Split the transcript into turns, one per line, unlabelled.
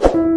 you.